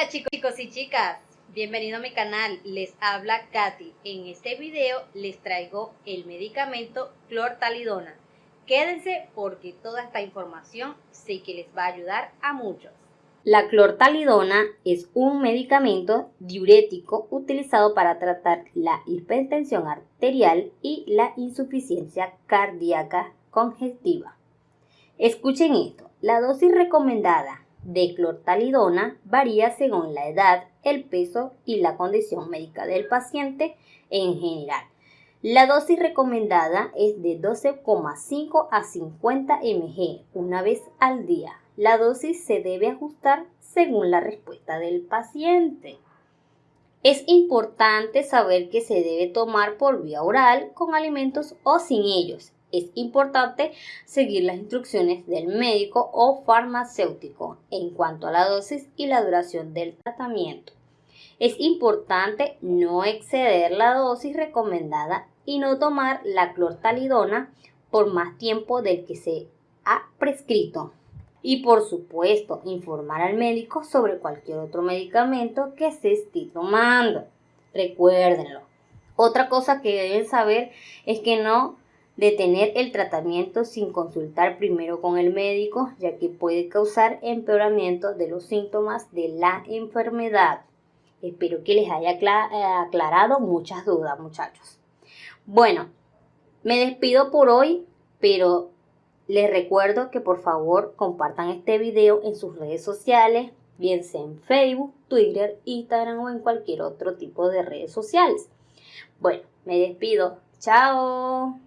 Hola chicos, y chicas, bienvenido a mi canal, les habla Katy. En este video les traigo el medicamento clortalidona. Quédense porque toda esta información sé que les va a ayudar a muchos. La clortalidona es un medicamento diurético utilizado para tratar la hipertensión arterial y la insuficiencia cardíaca congestiva. Escuchen esto, la dosis recomendada de clortalidona varía según la edad, el peso y la condición médica del paciente en general. La dosis recomendada es de 12,5 a 50 mg una vez al día. La dosis se debe ajustar según la respuesta del paciente. Es importante saber que se debe tomar por vía oral con alimentos o sin ellos es importante seguir las instrucciones del médico o farmacéutico en cuanto a la dosis y la duración del tratamiento. Es importante no exceder la dosis recomendada y no tomar la clortalidona por más tiempo del que se ha prescrito. Y por supuesto, informar al médico sobre cualquier otro medicamento que se esté tomando. Recuérdenlo. Otra cosa que deben saber es que no detener el tratamiento sin consultar primero con el médico, ya que puede causar empeoramiento de los síntomas de la enfermedad. Espero que les haya eh, aclarado muchas dudas, muchachos. Bueno, me despido por hoy, pero les recuerdo que por favor compartan este video en sus redes sociales, bien sea en Facebook, Twitter, Instagram o en cualquier otro tipo de redes sociales. Bueno, me despido. Chao.